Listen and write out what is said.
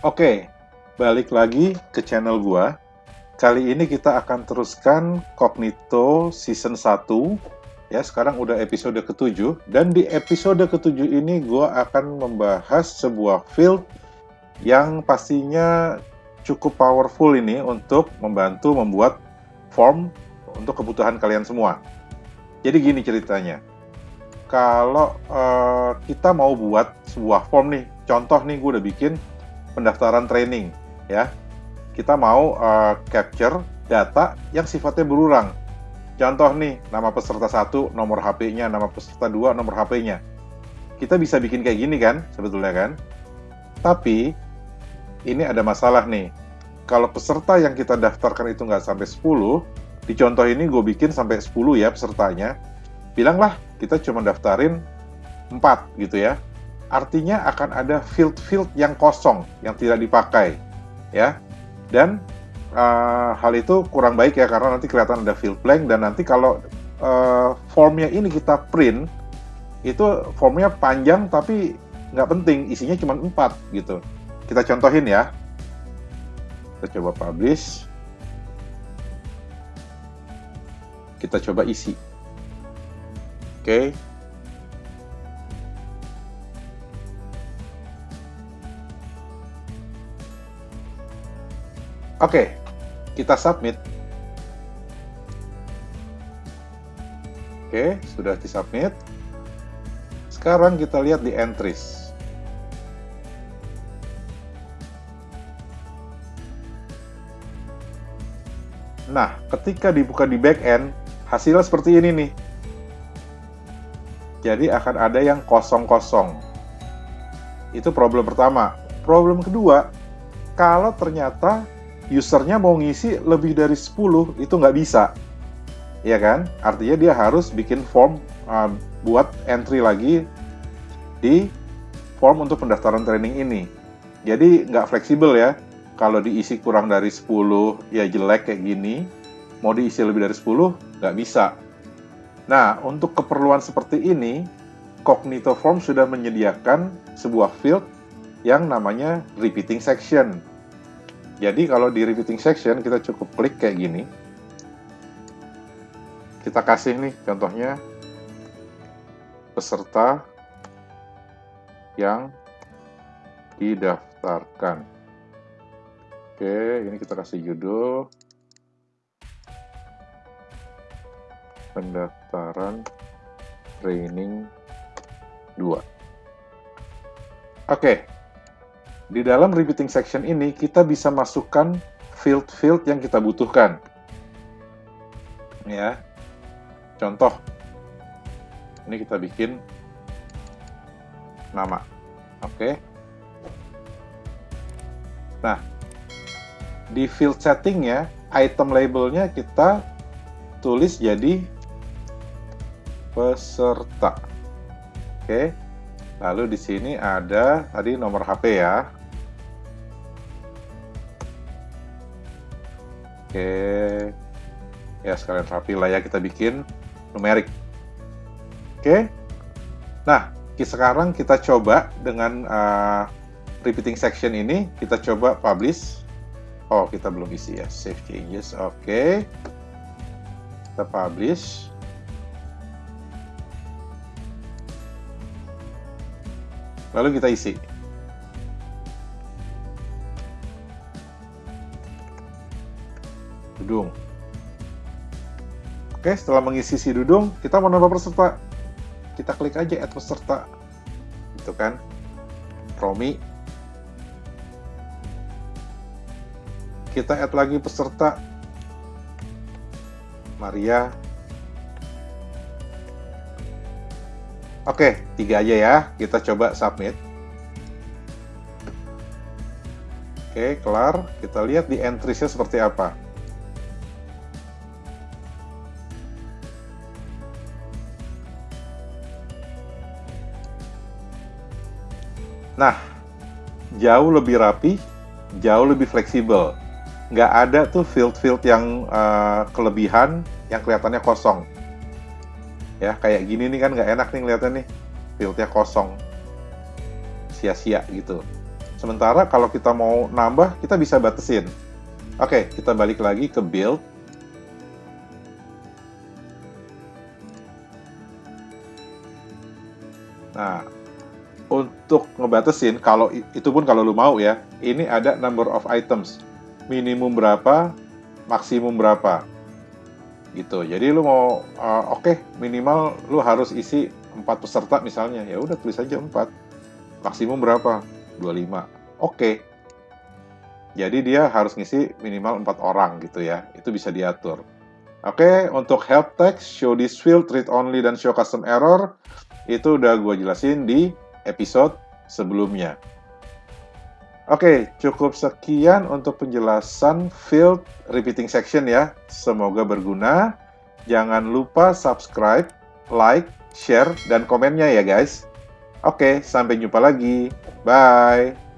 Oke, balik lagi ke channel gua. Kali ini kita akan teruskan Cognito Season 1. Ya, sekarang udah episode ke-7. Dan di episode ke-7 ini gua akan membahas sebuah field yang pastinya cukup powerful ini untuk membantu membuat form untuk kebutuhan kalian semua. Jadi gini ceritanya. Kalau uh, kita mau buat sebuah form nih, contoh nih gue udah bikin pendaftaran training ya. Kita mau uh, capture data yang sifatnya berulang. Contoh nih, nama peserta satu, nomor HP-nya, nama peserta dua, nomor HP-nya. Kita bisa bikin kayak gini kan, sebetulnya kan. Tapi, ini ada masalah nih. Kalau peserta yang kita daftarkan itu nggak sampai 10, di contoh ini gue bikin sampai 10 ya pesertanya, bilanglah kita cuma daftarin 4 gitu ya artinya akan ada field-field yang kosong, yang tidak dipakai, ya. Dan uh, hal itu kurang baik ya, karena nanti kelihatan ada field blank, dan nanti kalau uh, formnya ini kita print, itu formnya panjang tapi nggak penting, isinya cuma 4 gitu. Kita contohin ya. Kita coba publish. Kita coba isi. Oke, okay. Oke, kita submit. Oke, sudah disubmit. Sekarang kita lihat di entries. Nah, ketika dibuka di backend, hasilnya seperti ini nih. Jadi akan ada yang kosong-kosong. Itu problem pertama. Problem kedua, kalau ternyata usernya mau ngisi lebih dari 10 itu nggak bisa. Ya kan? Artinya dia harus bikin form uh, buat entry lagi di form untuk pendaftaran training ini. Jadi nggak fleksibel ya. Kalau diisi kurang dari 10 ya jelek kayak gini mau diisi lebih dari 10 nggak bisa. Nah untuk keperluan seperti ini Cognito Form sudah menyediakan sebuah field yang namanya repeating section jadi kalau di repeating section kita cukup klik kayak gini. Kita kasih nih contohnya peserta yang didaftarkan. Oke, ini kita kasih judul pendaftaran training 2. Oke, di dalam repeating section ini, kita bisa masukkan field-field yang kita butuhkan. Ya, contoh, ini kita bikin nama. Oke. Nah, di field settingnya, item labelnya kita tulis jadi peserta. Oke. Lalu di sini ada tadi nomor HP ya. Oke. Ya, sekalian rapi lah ya kita bikin numerik. Oke. Nah, sekarang kita coba dengan uh, repeating section ini, kita coba publish. Oh, kita belum isi ya. Save changes. Oke. Kita publish. Lalu kita isi. Dudung. Oke, setelah mengisi si dudung, kita mau nambah peserta. Kita klik aja add peserta. Gitu kan. Romi. Kita add lagi peserta. Maria. Oke, tiga aja ya. Kita coba submit. Oke, kelar. Kita lihat di entries-nya seperti apa. Nah, jauh lebih rapi, jauh lebih fleksibel. Nggak ada tuh field-field yang uh, kelebihan yang kelihatannya kosong. Ya, kayak gini nih kan nggak enak nih ngeliatnya nih. Fieldnya kosong. Sia-sia gitu. Sementara kalau kita mau nambah, kita bisa batasin. Oke, kita balik lagi ke build. Nah, untuk ngebatasin, kalau itu pun kalau lu mau ya, ini ada number of items. Minimum berapa, maksimum berapa. Gitu. Jadi lu mau, uh, oke, okay, minimal lu harus isi 4 peserta misalnya. Ya udah tulis aja 4. Maksimum berapa? 25. Oke. Jadi dia harus ngisi minimal 4 orang gitu ya. Itu bisa diatur. Oke, untuk help text, show this field, read only, dan show custom error, itu udah gue jelasin di episode sebelumnya. Oke, cukup sekian untuk penjelasan field repeating section ya. Semoga berguna. Jangan lupa subscribe, like, share, dan komennya ya guys. Oke, sampai jumpa lagi. Bye.